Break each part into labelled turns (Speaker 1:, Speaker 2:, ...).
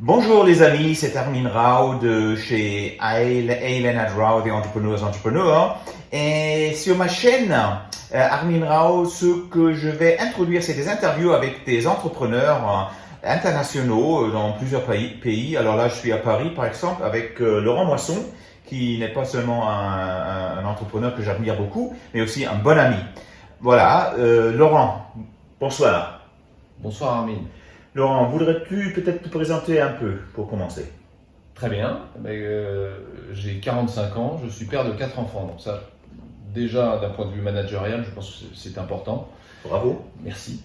Speaker 1: Bonjour les amis, c'est Armin Rao de chez Ailen Rao, des entrepreneurs entrepreneurs. Et sur ma chaîne euh, Armin Rao, ce que je vais introduire, c'est des interviews avec des entrepreneurs euh, internationaux euh, dans plusieurs pays. Alors là, je suis à Paris, par exemple, avec Laurent Moisson, qui n'est pas seulement un, entrepreneur que j'admire beaucoup, mais aussi un bon ami. Voilà, Laurent, bonsoir.
Speaker 2: Bonsoir Armin.
Speaker 1: Laurent, voudrais-tu peut-être te présenter un peu pour commencer?
Speaker 2: Très bien. Euh, j'ai 45 ans, je suis père de quatre enfants. Donc ça, déjà d'un point de vue managérial, je pense que c'est important.
Speaker 1: Bravo.
Speaker 2: Merci.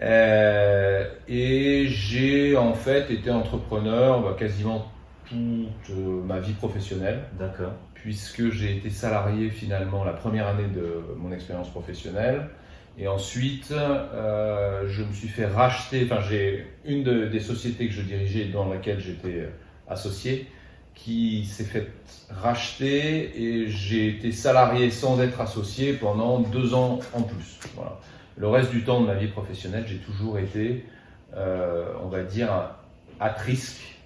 Speaker 2: Euh, et j'ai en fait été entrepreneur bah, quasiment toute euh, ma vie professionnelle.
Speaker 1: D'accord.
Speaker 2: Puisque j'ai été salarié finalement la première année de mon expérience professionnelle. Et ensuite, euh, je me suis fait racheter, enfin j'ai une des sociétés que je dirigeais dans laquelle j'étais euh, associé qui s'est fait racheter et j'ai été salarié sans être associé pendant deux ans en plus. Voilà. Le reste du temps de ma vie professionnelle, j'ai toujours été, euh, on va dire, à risque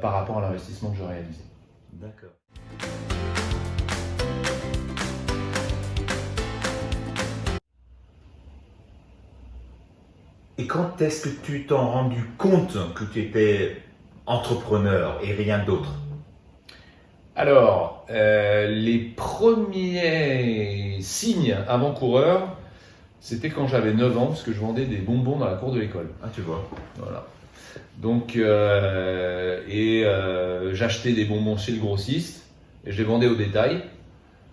Speaker 2: par rapport à l'investissement que je réalisais.
Speaker 1: D'accord. Et quand est-ce que tu t'en rendu compte que tu étais entrepreneur et rien d'autre?
Speaker 2: Alors, euh, les premiers signes avant-coureur, c'était quand j'avais 9 ans, parce que je vendais des bonbons dans la cour de l'école.
Speaker 1: Ah, tu vois.
Speaker 2: Voilà. Donc, euh, et euh, j'achetais des bonbons chez le grossiste, et je les vendais au détail,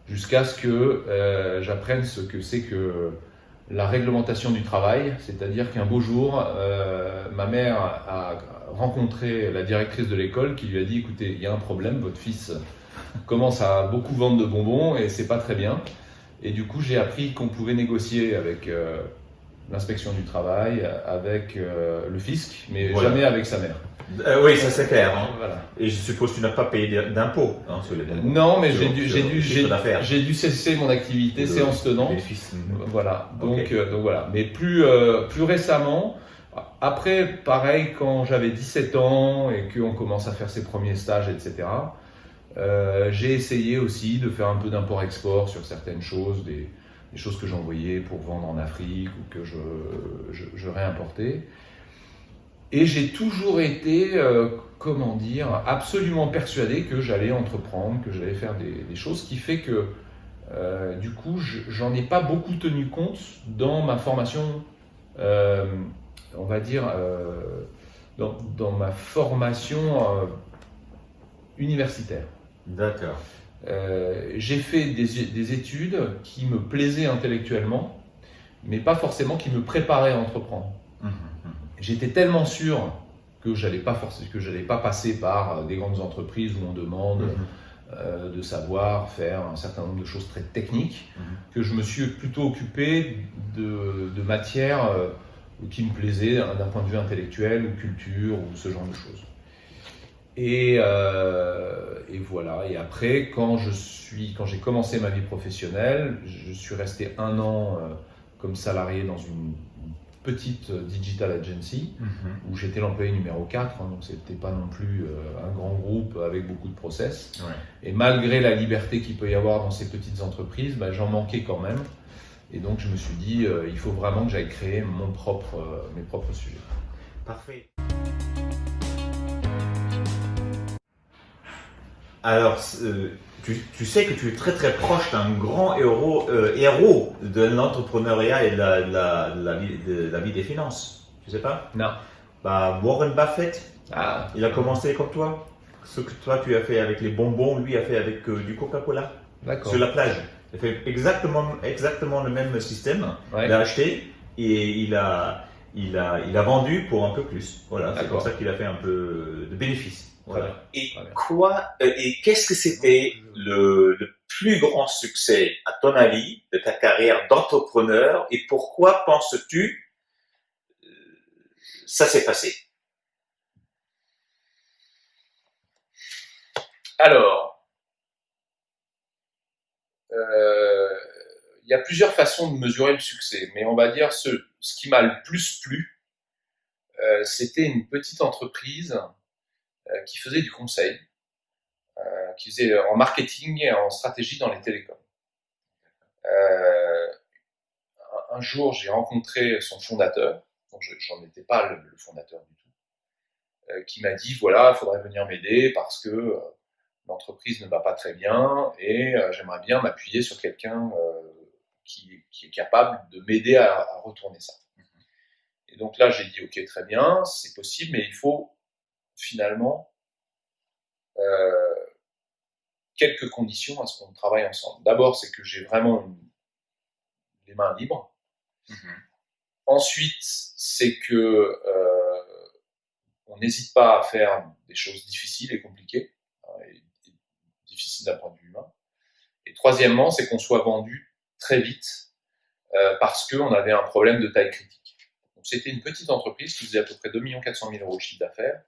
Speaker 2: jusqu'à ce que j'apprenne ce que c'est que la réglementation du travail, c'est-à-dire qu'un beau jour, euh, ma mère a rencontré la directrice de l'école qui lui a dit écoutez, il y a un problème, votre fils commence à beaucoup vendre de bonbons et c'est pas très bien. Et du coup, j'ai appris qu'on pouvait négocier avec euh, l'inspection du travail, avec euh, le fisc, mais jamais avec sa mère.
Speaker 1: Euh, oui, ça c'est clair. Hein. Et je suppose que tu n'as pas payé d'impôts hein, sur les
Speaker 2: Non, mais j'ai dû, j'ai dû, j'ai dû cesser mon activité séance tenante. Voilà. Donc, euh, donc voilà. Mais plus, plus récemment, après, pareil, quand j'avais 17 ans et qu'on commence à faire ses premiers stages, etc. j'ai essayé aussi de faire un peu d'import-export sur certaines choses, des, des choses que j'envoyais pour vendre en Afrique ou que je, réimportais. Et j'ai toujours été, euh, comment dire, absolument persuadé que j'allais entreprendre, que j'allais faire des, choses, ce qui fait que, euh, du coup, j'en ai pas beaucoup tenu compte dans ma formation, euh, on va dire, dans, ma formation universitaire.
Speaker 1: D'accord.
Speaker 2: J'ai fait des, études qui me plaisaient intellectuellement, mais pas forcément qui me préparaient à entreprendre. Mmh j'étais tellement sûr que j'allais pas que j'allais pas passer par des grandes entreprises où on demande euh, de savoir faire un certain nombre de choses très techniques, que je me suis plutôt occupé de, de matières euh, qui me plaisaient d'un point de vue intellectuel ou culture ou ce genre de choses. Et, euh, et, voilà. Et après, quand je suis, quand j'ai commencé ma vie professionnelle, je suis resté un an comme salarié dans une petite euh, digital agency mhm. où j'étais l'employé numéro 4, hein, donc c'était pas non plus euh, un grand groupe avec beaucoup de process. Et malgré la liberté qu'il peut y avoir dans ces petites entreprises, bah, j'en manquais quand même. Et donc je me suis dit, euh, il faut vraiment que j'aille créer mon propre, mes propres sujets.
Speaker 1: Parfait. Alors, tu, sais que tu es très très proche d'un grand héros, euh, héros de l'entrepreneuriat et de la, vie, de la, vie, des finances. Tu sais pas?
Speaker 2: Non.
Speaker 1: Bah, Warren Buffett, ah. il a commencé comme toi. Ce que toi tu as fait avec les bonbons, lui a fait avec euh, du Coca-Cola. Sur la plage. Il a fait exactement, exactement le même système. Il a acheté et il a, il, a, il a vendu pour un peu plus. Voilà, c'est comme ça qu'il a fait un peu de Et quoi euh, et qu'est-ce que c'était le, plus grand succès, à ton avis, de ta carrière d'entrepreneur et pourquoi penses-tu euh, ça s'est passé?
Speaker 2: Alors, euh, il y a plusieurs façons de mesurer le succès, mais on va dire ce, ce qui m'a le plus plu, c'était une petite entreprise qui faisait du conseil, qui faisait en marketing et en stratégie dans les télécoms. un jour, j'ai rencontré son fondateur, donc j'en étais pas le, fondateur du tout, qui m'a dit voilà, il faudrait venir m'aider parce que l'entreprise ne va pas très bien et j'aimerais bien m'appuyer sur quelqu'un qui, est capable de m'aider à, retourner ça. Et donc là, j'ai dit, ok, très bien, c'est possible, mais il faut finalement euh, quelques conditions à ce qu'on travaille ensemble. D'abord, c'est que j'ai vraiment les mains libres. Mm-hmm. Ensuite, c'est que euh, on n'hésite pas à faire des choses difficiles et compliquées, hein, difficiles d'un point de vue humain. Et troisièmement, c'est qu'on soit vendu très vite euh, parce qu'on avait un problème de taille critique. C'était une petite entreprise qui faisait à peu près 2 400 000 euros de chiffre d'affaires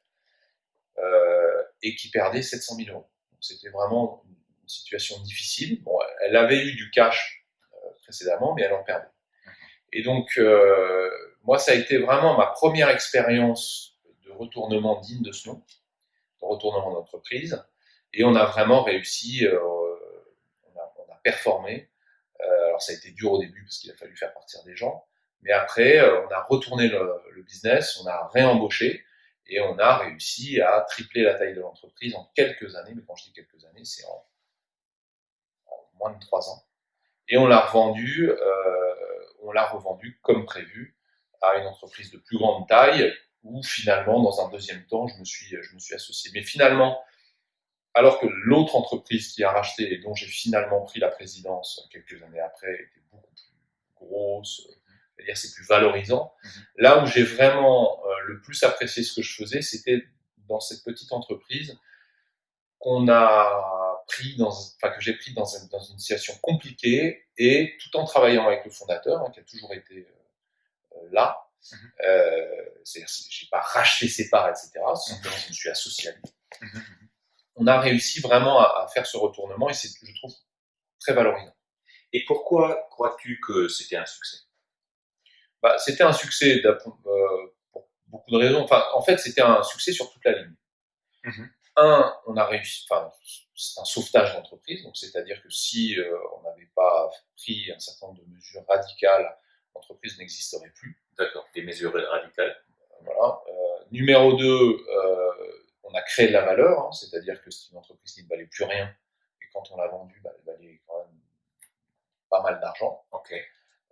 Speaker 2: et qui perdait 700 000 euros. C'était vraiment une situation difficile. Bon, elle avait eu du cash euh, précédemment, mais elle en perdait. Et donc, euh, moi, ça a été vraiment ma première expérience de retournement digne de ce nom, de retournement d'entreprise. Et on a vraiment réussi, on a, on, a, performé. alors, ça a été dur au début parce qu'il a fallu faire partir des gens. Mais après, euh, on a retourné le, business, on a réembauché et on a réussi à tripler la taille de l'entreprise en quelques années. Mais quand je dis quelques années, c'est en, moins de trois ans. Et on l'a revendu, euh, on l'a revendu comme prévu à une entreprise de plus grande taille où finalement, dans un deuxième temps, je me suis, je me suis associé. Mais finalement, alors que l'autre entreprise qui a racheté et dont j'ai finalement pris la présidence quelques années après était beaucoup plus grosse, c'est-à-dire c'est plus valorisant. Mhm. Là où j'ai vraiment euh, le plus apprécié ce que je faisais, c'était dans cette petite entreprise qu'on a pris dans, enfin que j'ai pris dans, dans, une situation compliquée et tout en travaillant avec le fondateur, hein, qui a toujours été euh, euh, là. Mhm. C'est-à-dire, j'ai pas racheté ses parts, etc. Simplement, je me suis associé à lui. On a réussi vraiment à, à faire ce retournement et c'est, je trouve, très valorisant.
Speaker 1: Et pourquoi crois-tu que c'était un succès?
Speaker 2: Bah, c'était un succès euh, pour beaucoup de raisons. Enfin, en fait, c'était un succès sur toute la ligne. Mhm. Un, on a réussi, enfin, c'est un sauvetage d'entreprise, donc c'est-à-dire que si euh, on n'avait pas pris un certain nombre de mesures radicales, l'entreprise n'existerait plus.
Speaker 1: D'accord, des mesures radicales.
Speaker 2: Voilà. Euh, numéro 2, on a créé de la valeur, hein, c'est-à-dire que c'est une entreprise qui ne valait plus rien, et quand on l'a vendue, bah, elle valait quand même pas mal d'argent.
Speaker 1: Ok.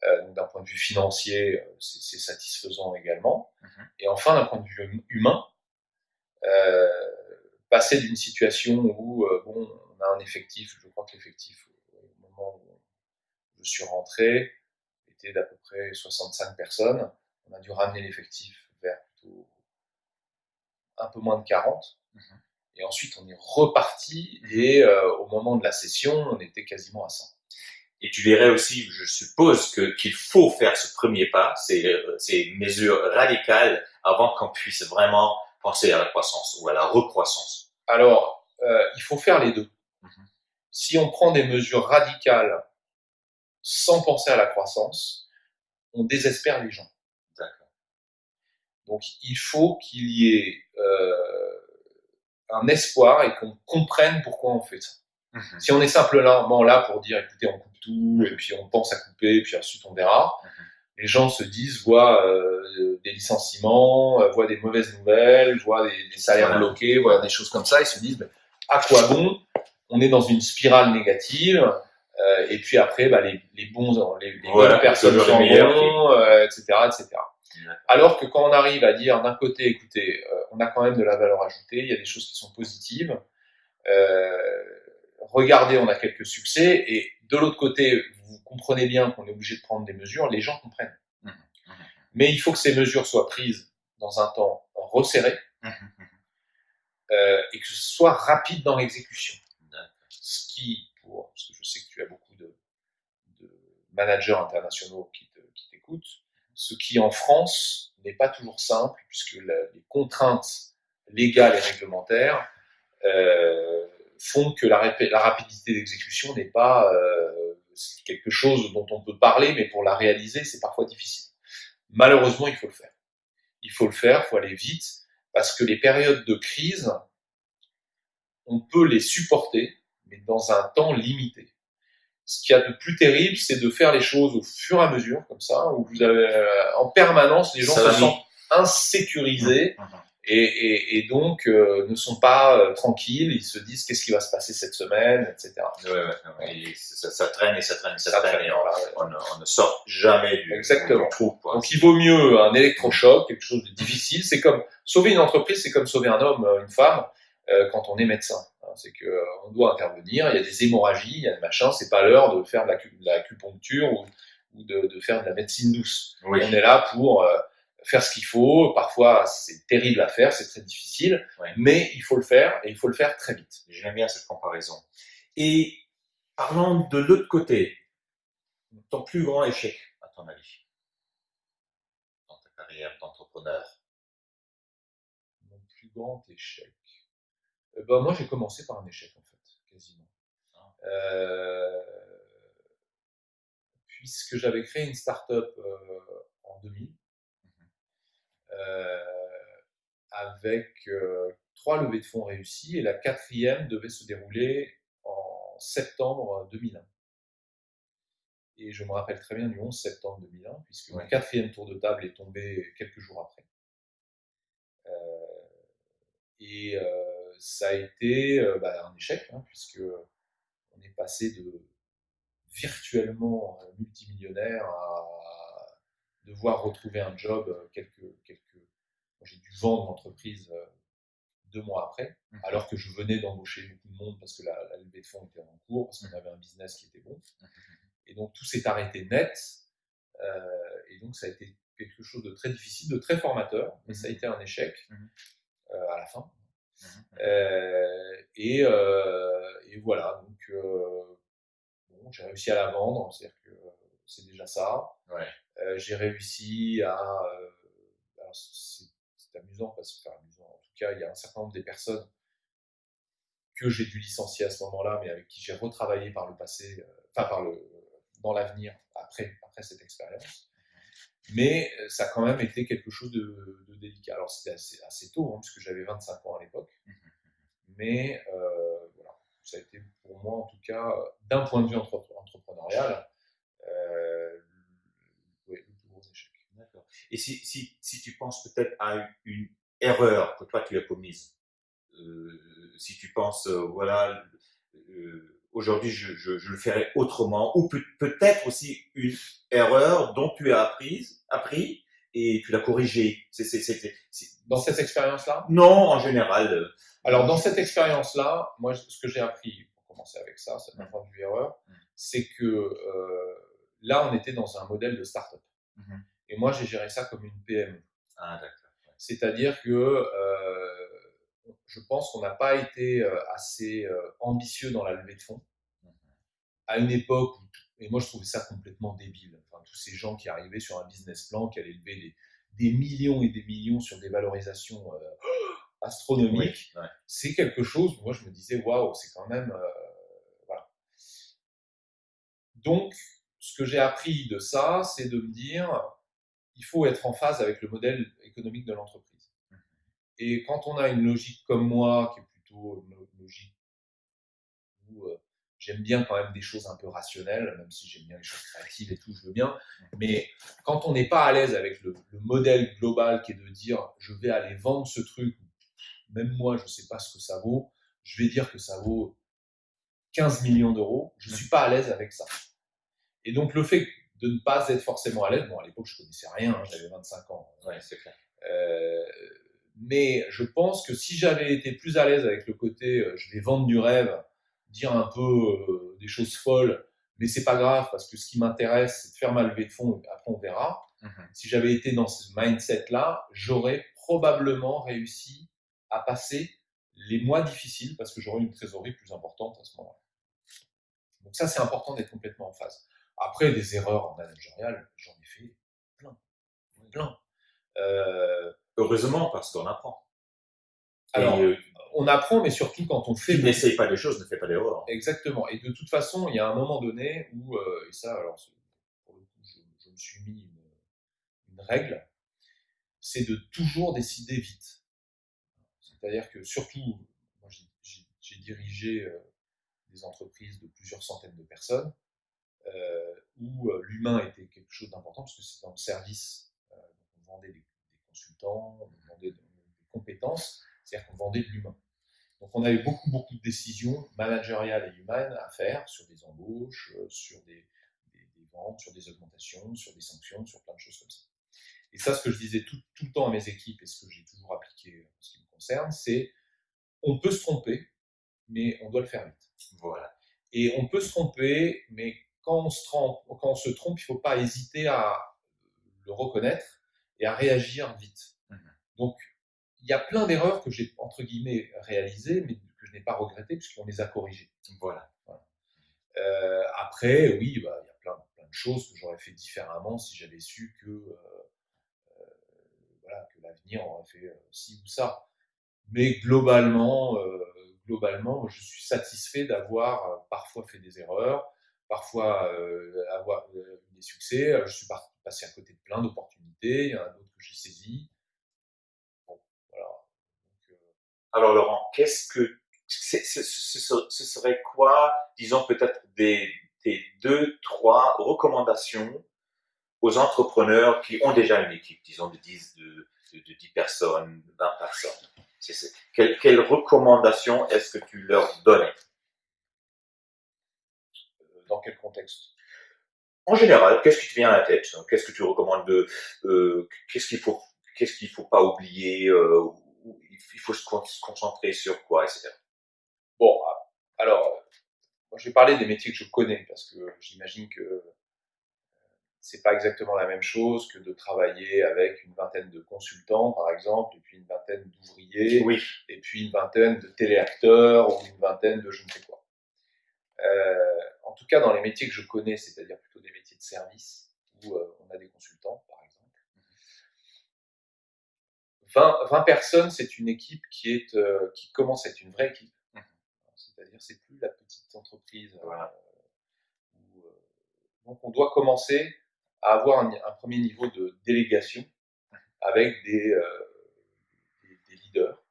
Speaker 2: Euh, d'un point de vue financier, euh, c'est satisfaisant également. Mhm. Et enfin, d'un point de vue hum, humain, euh, passer d'une situation où bon, on a un effectif, je crois que l'effectif au moment où je suis rentré était d'à peu près 65 personnes. On a dû ramener l'effectif vers plutôt un peu moins de 40. Mhm. Et ensuite, on est reparti et au moment de la session, on était quasiment à 100.
Speaker 1: Et tu verrais aussi, je suppose, que qu'il faut faire ce premier pas, ces, euh, ces mesures radicales, avant qu'on puisse vraiment penser à la croissance ou à la recroissance.
Speaker 2: Alors, euh, il faut faire les deux. Mm-hmm. Si on prend des mesures radicales sans penser à la croissance, on désespère les gens.
Speaker 1: D'accord.
Speaker 2: Donc, il faut qu'il y ait euh, un espoir et qu'on comprenne pourquoi on fait ça. Mm-hmm. Si on est simplement là pour dire, écoutez, on coupe tout, et puis on pense à couper, et puis ensuite on verra. Mhm. Les gens se disent, voient euh, des licenciements, euh, voient des mauvaises nouvelles, voient des, salaires bloqués, voient des choses comme ça, ils se disent, à quoi bon? On est dans une spirale négative, euh, et puis après, bah, les, les, bons, les, les bonnes personnes s'en vont, etc., etc. Alors que quand on arrive à dire d'un côté, écoutez, on a quand même de la valeur ajoutée, il y a des choses qui sont positives, regardez, on a quelques succès, et de l'autre côté, vous comprenez bien qu'on est obligé de prendre des mesures, les gens comprennent. Mmh, mmh. Mais il faut que ces mesures soient prises dans un temps resserré mmh, euh, et que ce soit rapide dans l'exécution. Ce qui, pour, parce que je sais que tu as beaucoup de, managers internationaux qui t'écoutent, ce qui en France n'est pas toujours simple puisque les contraintes légales et réglementaires euh, font que la, la rapidité d'exécution n'est pas euh, quelque chose dont on peut parler, mais pour la réaliser, c'est parfois difficile. Malheureusement, il faut le faire. Il faut le faire, il faut aller vite, parce que les périodes de crise on peut les supporter, mais dans un temps limité. Ce qu'il y a de plus terrible, c'est de faire les choses au fur et à mesure, comme ça, où vous avez euh, en permanence les gens se sentent insécurisés. Mmh, mmh, mmh. Et, et, et, donc euh, ne sont pas euh, tranquilles, ils se disent qu'est-ce qui va se passer cette semaine, etc.
Speaker 1: Ouais, ouais, et ça, ça, traîne et ça traîne et ça, ça traîne, et on, on, on, ne sort jamais du,
Speaker 2: Exactement. trou. Donc il vaut mieux un électrochoc, quelque chose de difficile. C'est comme sauver une entreprise, c'est comme sauver un homme, une femme, euh, quand on est médecin. Hein, c'est que euh, on doit intervenir, il y a des hémorragies, il y a des machins, c'est pas l'heure de faire de l'acupuncture ou, ou de, de, faire de la médecine douce. On est là pour faire ce qu'il faut. Parfois, c'est terrible à faire, c'est très difficile, mais il faut le faire et il faut le faire très vite.
Speaker 1: J'aime bien cette comparaison. Et parlons de l'autre côté, ton plus grand échec, à ton avis, dans ta carrière d'entrepreneur?
Speaker 2: Mon plus grand échec. Euh, ben, moi, j'ai commencé par un échec, en fait, quasiment. Ah. Euh, puisque j'avais créé une start-up euh, en 2000 euh, avec euh, trois levées de fonds réussies et la quatrième devait se dérouler en septembre 2001. Et je me rappelle très bien du 11 septembre 2001, puisque le quatrième tour de table est tombé quelques jours après. Euh, et ça a été bah, un échec, hein, puisque on est passé de virtuellement multimillionnaire à devoir retrouver un job euh, quelques, quelques... j'ai dû vendre l'entreprise euh, deux mois après, mmh. alors que je venais d'embaucher beaucoup de monde parce que la, la levée de fonds était en cours, parce qu'on avait un business qui était bon. Mmh. Et donc tout s'est arrêté net. Euh, et donc ça a été quelque chose de très difficile, de très formateur, mais ça a mmh. été un échec euh, à la fin. Euh, et, et, voilà, donc bon, j'ai réussi à la vendre, c'est-à-dire que c'est déjà ça. Ouais. Euh, j'ai réussi à. Euh, c'est amusant parce que, amusant, en tout cas, il y a un certain nombre des personnes que j'ai dû licencier à ce moment-là, mais avec qui j'ai retravaillé par le passé, euh, enfin par le, dans l'avenir après, après cette expérience. Mais ça a quand même été quelque chose de, de délicat. Alors c'était assez, assez, tôt, hein, puisque j'avais 25 ans à l'époque. Mais euh, voilà, ça a été pour moi en tout cas, d'un point de vue entrepreneurial, euh,
Speaker 1: et si, si, si tu penses peut-être à une, erreur que toi tu as commise, euh, si tu penses, euh, voilà, euh, aujourd'hui je, je, je, le ferai autrement, ou peut-être aussi une erreur dont tu as appris, appris et tu l'as corrigée.
Speaker 2: Dans cette expérience-là?
Speaker 1: Non, en général.
Speaker 2: Alors dans cette expérience-là, moi ce que j'ai appris, pour commencer avec ça, c'est un point de vue erreur, mmh. c'est que là on était dans un modèle de start-up. Et moi, j'ai géré ça comme une PME. Ah, C'est-à-dire que euh, je pense qu'on n'a pas été euh, assez euh, ambitieux dans la levée de fonds. Mhm. À une époque où, et moi je trouvais ça complètement débile, enfin, tous ces gens qui arrivaient sur un business plan, qui allaient lever des, des millions et des millions sur des valorisations astronomiques, c'est quelque chose, moi je me disais, waouh, c'est quand même... voilà. Donc, ce que j'ai appris de ça, c'est de me dire, il faut être en phase avec le modèle économique de l'entreprise. Mmh. Et quand on a une logique comme moi, qui est plutôt une logique où euh, j'aime bien quand même des choses un peu rationnelles, même si j'aime bien les choses créatives et tout, je veux bien, mmh. mais quand on n'est pas à l'aise avec le, modèle global qui est de dire je vais aller vendre ce truc, même moi je ne sais pas ce que ça vaut, je vais dire que ça vaut 15 millions d'euros, je ne mmh. suis pas à l'aise avec ça. Et donc le fait de ne pas être forcément à l'aise. Bon, à l'époque, je connaissais rien, hein, j'avais 25 ans.
Speaker 1: Ouais, c'est clair.
Speaker 2: Euh, mais je pense que si j'avais été plus à l'aise avec le côté, euh, je vais vendre du rêve, dire un peu euh, des choses folles, mais c'est pas grave parce que ce qui m'intéresse, c'est de faire ma levée de fonds. Après, on verra. Mhm. Si j'avais été dans ce mindset-là, j'aurais probablement réussi à passer les mois difficiles parce que j'aurais une trésorerie plus importante à ce moment-là. Donc ça, c'est important d'être complètement en phase. Après, des erreurs en managérial, j'en ai fait plein. Plein.
Speaker 1: Euh, Heureusement, parce qu'on apprend.
Speaker 2: Alors, euh, on apprend, mais surtout quand on fait.
Speaker 1: Tu n'essayes pas des choses, ne fais pas d'erreurs.
Speaker 2: Exactement. Et de toute façon, il y a un moment donné où, euh, et ça, alors, pour le coup, je, me suis mis une, une règle, c'est de toujours décider vite. C'est-à-dire que surtout, moi, j'ai dirigé des entreprises de plusieurs centaines de personnes où l'humain était quelque chose d'important parce que c'est dans le service. on vendait des, consultants, on vendait des compétences, c'est-à-dire qu'on vendait de l'humain. Donc on avait beaucoup, beaucoup de décisions managériales et humaines à faire sur des embauches, sur des, ventes, sur des augmentations, sur des sanctions, sur plein de choses comme ça. Et ça, ce que je disais tout, tout le temps à mes équipes et ce que j'ai toujours appliqué en ce qui me concerne, c'est on peut se tromper, mais on doit le faire vite. Voilà. Et on peut se tromper, mais quand on se trompe, quand on se trompe, il ne faut pas hésiter à le reconnaître et à réagir vite. Mhm. Donc, il y a plein d'erreurs que j'ai, entre guillemets, réalisées, mais que je n'ai pas regrettées puisqu'on les a corrigées. Voilà. Euh, après, oui, bah, il y a plein, plein, de choses que j'aurais fait différemment si j'avais su que, euh, euh, voilà, que l'avenir aurait fait ci ou ça. Mais globalement, globalement, je suis satisfait d'avoir parfois fait des erreurs, parfois avoir des succès. Je suis passé à côté de plein d'opportunités, il y en a d'autres que j'ai saisies.
Speaker 1: Alors Laurent, qu'est-ce que ce, serait quoi, disons peut-être des, deux, trois recommandations aux entrepreneurs qui ont déjà une équipe, disons de 10, de, 10 personnes, 20 personnes? Quelles quelle recommandations est-ce que tu leur donnais
Speaker 2: Dans quel contexte?
Speaker 1: En général, qu'est-ce qui te vient à la tête? Qu'est-ce que tu recommandes de euh, Qu'est-ce qu'il faut Qu'est-ce qu'il faut pas oublier euh, il faut se concentrer sur quoi, etc.
Speaker 2: Bon, alors, moi, je vais parler des métiers que je connais parce que j'imagine que euh, c'est pas exactement la même chose que de travailler avec une vingtaine de consultants, par exemple, et puis une vingtaine d'ouvriers, oui. et puis une vingtaine de téléacteurs ou une vingtaine de je ne sais quoi. Euh, tout cas, dans les métiers que je connais, c'est-à-dire plutôt des métiers de service, où euh, on a des consultants, 20, personnes, c'est une équipe qui, est, euh, qui commence à être une vraie équipe. Mmh. C'est-à-dire, c'est plus la petite entreprise. Euh, donc, on doit commencer à avoir un, premier niveau de délégation avec des, des, leaders.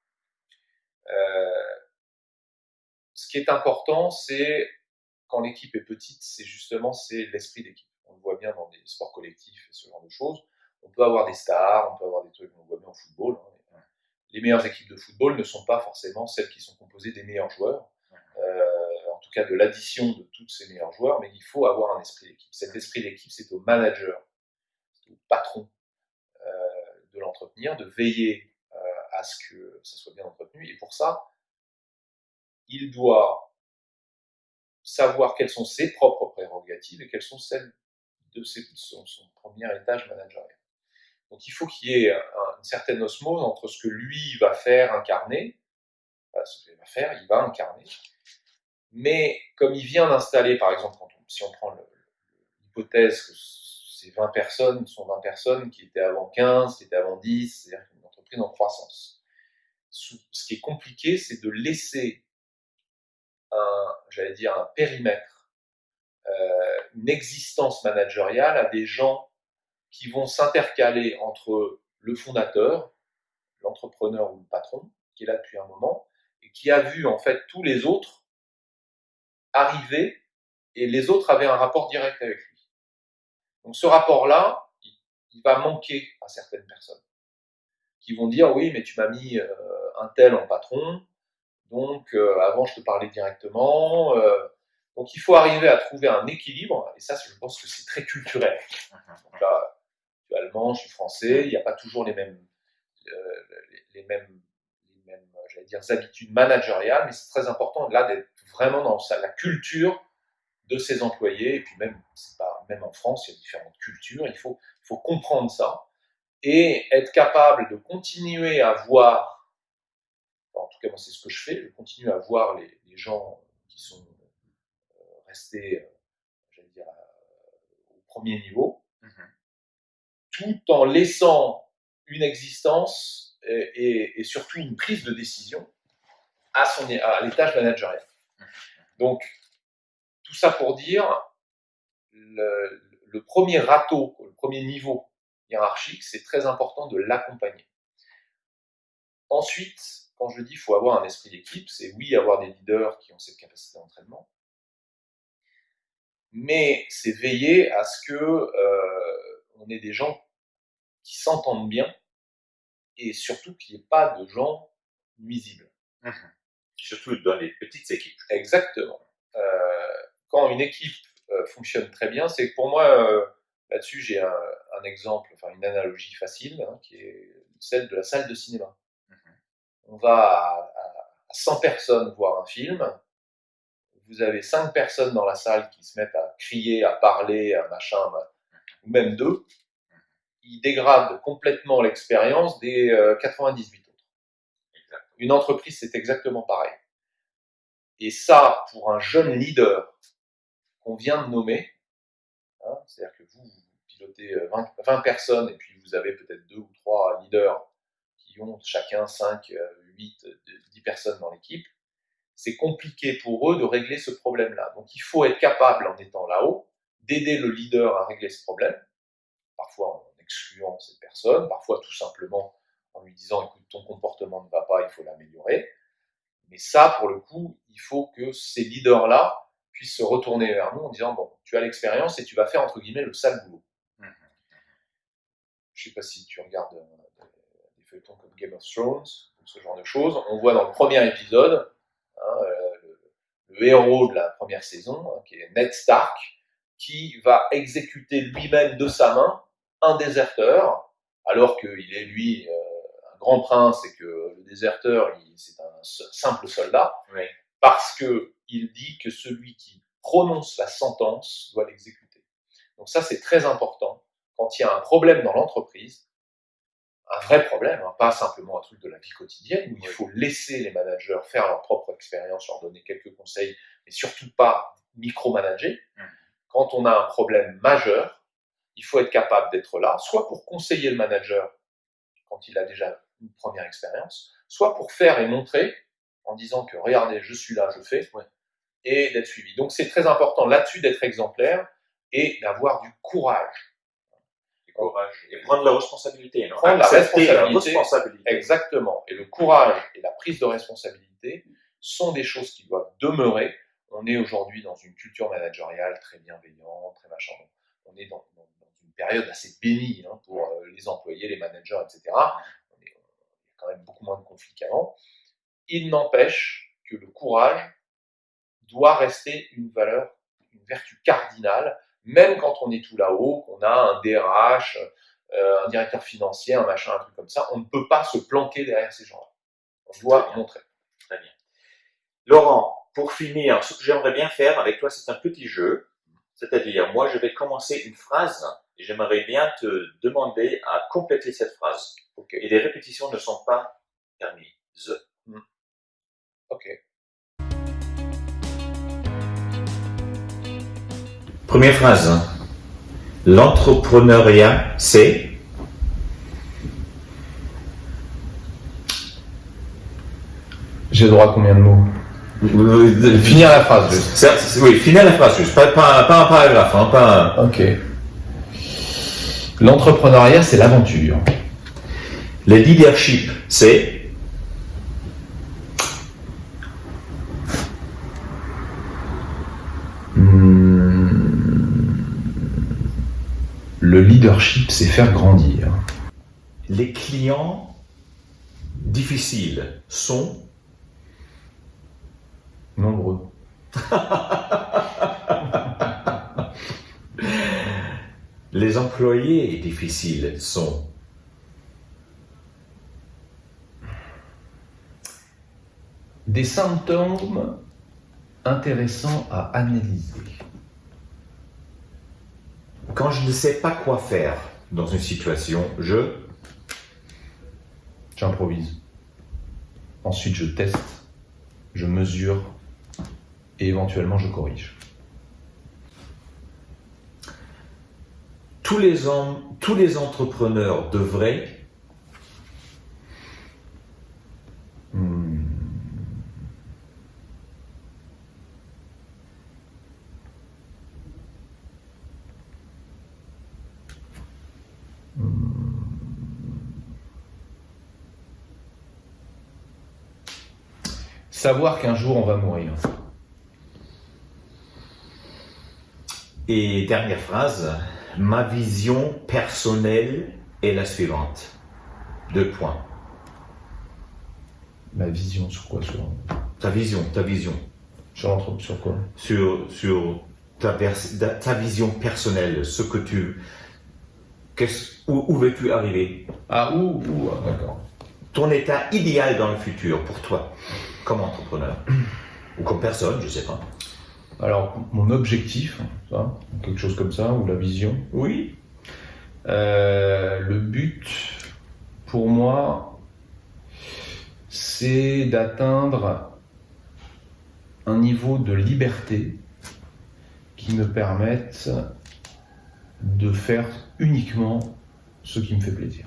Speaker 2: ce qui est important, c'est quand l'équipe est petite, c'est justement c'est l'esprit d'équipe. On le voit bien dans des sports collectifs et ce genre de choses on peut avoir des stars, on peut avoir des trucs, on voit bien au football. Hein, les meilleures équipes de football ne sont pas forcément celles qui sont composées des meilleurs joueurs, euh, en tout cas de l'addition de tous ces meilleurs joueurs, mais il faut avoir un esprit d'équipe. Cet esprit d'équipe, c'est au manager, au patron euh, de l'entretenir, de veiller euh, à ce que ça soit bien entretenu. Et pour ça, il doit savoir quelles sont ses propres prérogatives et quelles sont celles de son premier étage managérial. Donc il faut qu'il y ait une certaine osmose entre ce que lui va faire, incarner, ce qu'il va faire, il va incarner, mais comme il vient d'installer, par exemple, si on prend l'hypothèse que ces 20 personnes sont 20 personnes qui étaient avant 15, qui étaient avant 10, c'est-à-dire une entreprise en croissance. Ce qui est compliqué, c'est de laisser un, j'allais dire, un périmètre, euh, une existence managériale à des gens qui vont s'intercaler entre le fondateur, l'entrepreneur ou le patron, qui est là depuis un moment, et qui a vu en fait tous les autres arriver, et les autres avaient un rapport direct avec lui. Donc ce rapport-là, il va manquer à certaines personnes, qui vont dire oui, mais tu m'as mis euh, un tel en patron, donc euh, avant je te parlais directement. Euh, donc il faut arriver à trouver un équilibre, et ça je pense que c'est très culturel. Donc là, je suis allemand, je suis français, il n'y a pas toujours les mêmes, euh, les, mêmes, les mêmes j'allais dire, habitudes managériales, mais c'est très important là d'être vraiment dans la culture de ses employés, et puis même, pas, même en France, il y a différentes cultures, il faut, il faut comprendre ça, et être capable de continuer à voir, en tout cas moi c'est ce que je fais, je continue à voir les, les gens qui sont euh, restés, euh, j'allais dire, au premier niveau, tout en laissant une existence et, surtout une prise de décision à, son, à l'étage managérial. Donc, tout ça pour dire, le, le premier râteau, le premier niveau hiérarchique, c'est très important de l'accompagner. Ensuite, quand je dis qu'il faut avoir un esprit d'équipe, c'est oui, avoir des leaders qui ont cette capacité d'entraînement, mais c'est veiller à ce que euh, on ait des gens qui s'entendent bien et surtout qu'il n'y ait pas de gens nuisibles.
Speaker 1: Mmh surtout dans les petites équipes.
Speaker 2: Exactement. Euh, quand une équipe euh, fonctionne très bien, c'est pour moi, là-dessus, j'ai un, exemple, enfin une analogie facile, hein, qui est celle de la salle de cinéma. On va à, à 100 personnes voir un film, vous avez cinq personnes dans la salle qui se mettent à crier, à parler, à machin, ou même deux, ils dégradent complètement l'expérience des 98 euh, autres. Une entreprise, c'est exactement pareil. Et ça, pour un jeune leader qu'on vient de nommer, hein, c'est-à-dire que vous, vous pilotez 20, euh, 20, personnes et puis vous avez peut-être deux ou trois leaders qui ont chacun 5, 8, 10 personnes dans l'équipe, c'est compliqué pour eux de régler ce problème-là. Donc il faut être capable, en étant là-haut, d'aider le leader à régler ce problème, parfois en excluant cette personne, parfois tout simplement en lui disant écoute, ton comportement ne va pas, il faut l'améliorer. Mais ça, pour le coup, il faut que ces leaders-là puissent se retourner vers nous en disant bon, tu as l'expérience et tu vas faire entre guillemets le sale boulot. Mmh. Je ne sais pas si tu regardes euh, feuilletons comme Game of Thrones, ce genre de choses. On voit dans le premier épisode Hein, euh, le, héros de la première saison, hein, qui est Ned Stark, qui va exécuter lui-même de sa main un déserteur, alors qu'il est lui euh, un grand prince et que le déserteur, c'est un simple soldat, parce que il dit que celui qui prononce la sentence doit l'exécuter. Donc ça, c'est très important. Quand il y a un problème dans l'entreprise, un vrai problème, hein, pas simplement un truc de la vie quotidienne où il faut laisser les managers faire leur propre expérience, leur donner quelques conseils, mais surtout pas micromanager. Mmh. Quand on a un problème majeur, il faut être capable d'être là, soit pour conseiller le manager quand il a déjà une première expérience, soit pour faire et montrer en disant que regardez, je suis là, je fais, et d'être suivi. Donc c'est très important là-dessus d'être exemplaire et d'avoir du courage
Speaker 1: courage. Et prendre la responsabilité.
Speaker 2: Non prendre la responsabilité, Exactement. Et le courage et la prise de responsabilité sont des choses qui doivent demeurer. On est aujourd'hui dans une culture managériale très bienveillante, très machin. On est dans, une période assez bénie hein, pour euh, les employés, les managers, etc. On est, il y a quand même beaucoup moins de conflits qu'avant. Il n'empêche que le courage doit rester une valeur, une vertu cardinale même quand on est tout là-haut, qu'on a un DRH, euh, un directeur financier, un machin, un truc comme ça, on ne peut pas se planquer derrière ces gens-là. On doit montrer.
Speaker 1: Très bien. Laurent, pour finir, ce que j'aimerais bien faire avec toi, c'est un petit jeu. C'est-à-dire, moi, je vais commencer une phrase et j'aimerais bien te demander à compléter cette phrase. Et les répétitions ne sont pas permises. Hmm.
Speaker 2: Ok.
Speaker 1: Première phrase. L'entrepreneuriat, c'est
Speaker 2: J'ai droit à combien de mots? Finir la phrase
Speaker 1: juste. oui, finir la phrase juste. Pas, pas, un paragraphe. Hein, pas
Speaker 2: Ok. L'entrepreneuriat, c'est l'aventure.
Speaker 1: Le leadership, c'est
Speaker 2: Le leadership, c'est faire grandir.
Speaker 1: Les clients difficiles sont
Speaker 2: nombreux.
Speaker 1: Les employés difficiles sont
Speaker 2: des symptômes intéressants à analyser.
Speaker 1: Quand je ne sais pas quoi faire dans une situation, je...
Speaker 2: J'improvise. Ensuite, je teste, je mesure et éventuellement je corrige.
Speaker 1: Tous les, tous les entrepreneurs devraient
Speaker 2: savoir qu'un jour on va mourir.
Speaker 1: Et dernière phrase, ma vision personnelle est la suivante. Deux points.
Speaker 2: Ma vision sur quoi sur...
Speaker 1: Ta vision, ta vision.
Speaker 2: Sur, sur quoi?
Speaker 1: Sur, sur ta, ta, vision personnelle, ce que tu... Où, où veux-tu arriver?
Speaker 2: Ah, où, où? Ah, D'accord.
Speaker 1: Ton état idéal dans le futur pour toi, comme entrepreneur Ou comme personne, je sais pas.
Speaker 2: Alors, mon objectif, quelque chose comme ça, ou la vision.
Speaker 1: Oui.
Speaker 2: Euh, le but, pour moi, c'est d'atteindre un niveau de liberté qui me permette de faire uniquement ce qui me fait plaisir.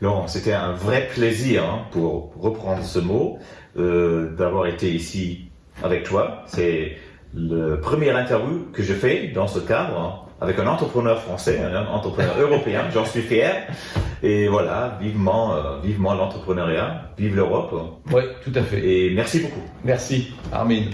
Speaker 1: Laurent, c'était un vrai plaisir, hein, pour reprendre ce mot, euh, d'avoir été ici avec toi. C'est le premier interview que je fais dans ce cadre hein, avec un entrepreneur français, un entrepreneur européen. J'en suis fier. Et voilà, vivement, euh, vivement l'entrepreneuriat, vive l'Europe.
Speaker 2: Oui, tout à fait.
Speaker 1: Et merci beaucoup.
Speaker 2: Merci, Armin.